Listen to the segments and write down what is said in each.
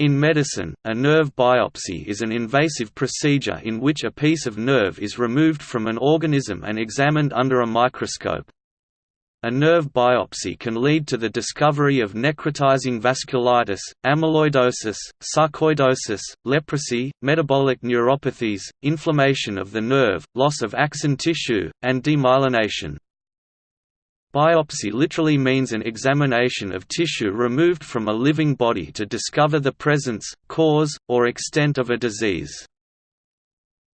In medicine, a nerve biopsy is an invasive procedure in which a piece of nerve is removed from an organism and examined under a microscope. A nerve biopsy can lead to the discovery of necrotizing vasculitis, amyloidosis, sarcoidosis, leprosy, metabolic neuropathies, inflammation of the nerve, loss of axon tissue, and demyelination. Biopsy literally means an examination of tissue removed from a living body to discover the presence, cause, or extent of a disease.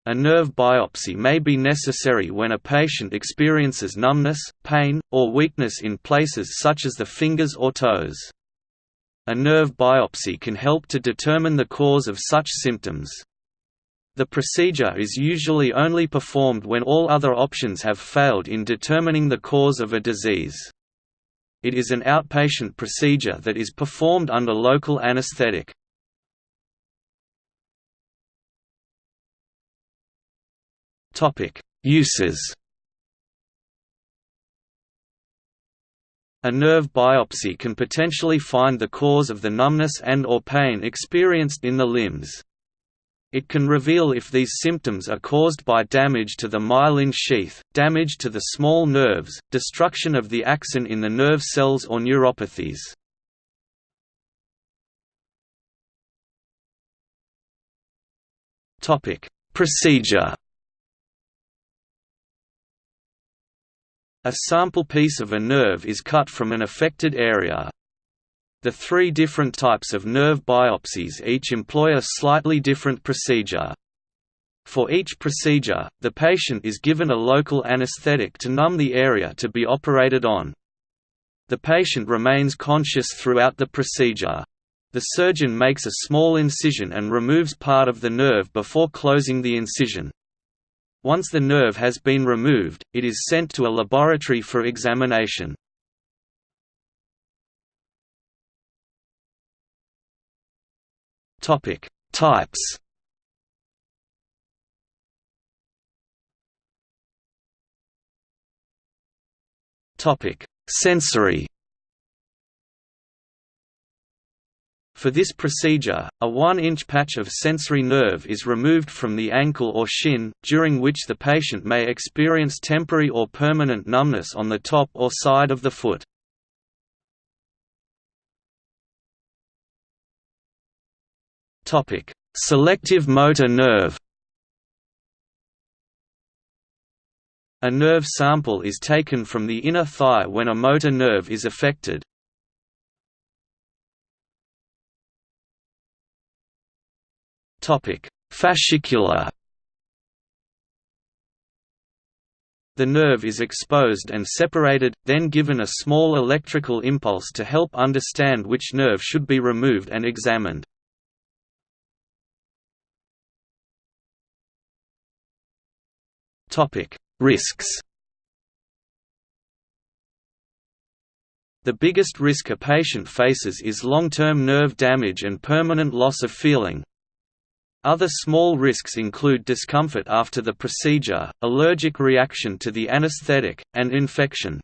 A nerve biopsy may be necessary when a patient experiences numbness, pain, or weakness in places such as the fingers or toes. A nerve biopsy can help to determine the cause of such symptoms. The procedure is usually only performed when all other options have failed in determining the cause of a disease. It is an outpatient procedure that is performed under local anesthetic. Uses A nerve biopsy can potentially find the cause of the numbness and or pain experienced in the limbs. It can reveal if these symptoms are caused by damage to the myelin sheath, damage to the small nerves, destruction of the axon in the nerve cells or neuropathies. Procedure A sample piece of a nerve is cut from an affected area, the three different types of nerve biopsies each employ a slightly different procedure. For each procedure, the patient is given a local anesthetic to numb the area to be operated on. The patient remains conscious throughout the procedure. The surgeon makes a small incision and removes part of the nerve before closing the incision. Once the nerve has been removed, it is sent to a laboratory for examination. Topic: Types. Topic: Sensory. For this procedure, a 1-inch patch of sensory nerve is removed from the ankle or shin, during which the patient may experience temporary or permanent numbness on the top or side of the foot. Topic: Selective motor nerve. A nerve sample is taken from the inner thigh when a motor nerve is affected. Topic: Fascicular. The nerve is exposed and separated, then given a small electrical impulse to help understand which nerve should be removed and examined. Risks. The biggest risk a patient faces is long-term nerve damage and permanent loss of feeling. Other small risks include discomfort after the procedure, allergic reaction to the anesthetic, and infection.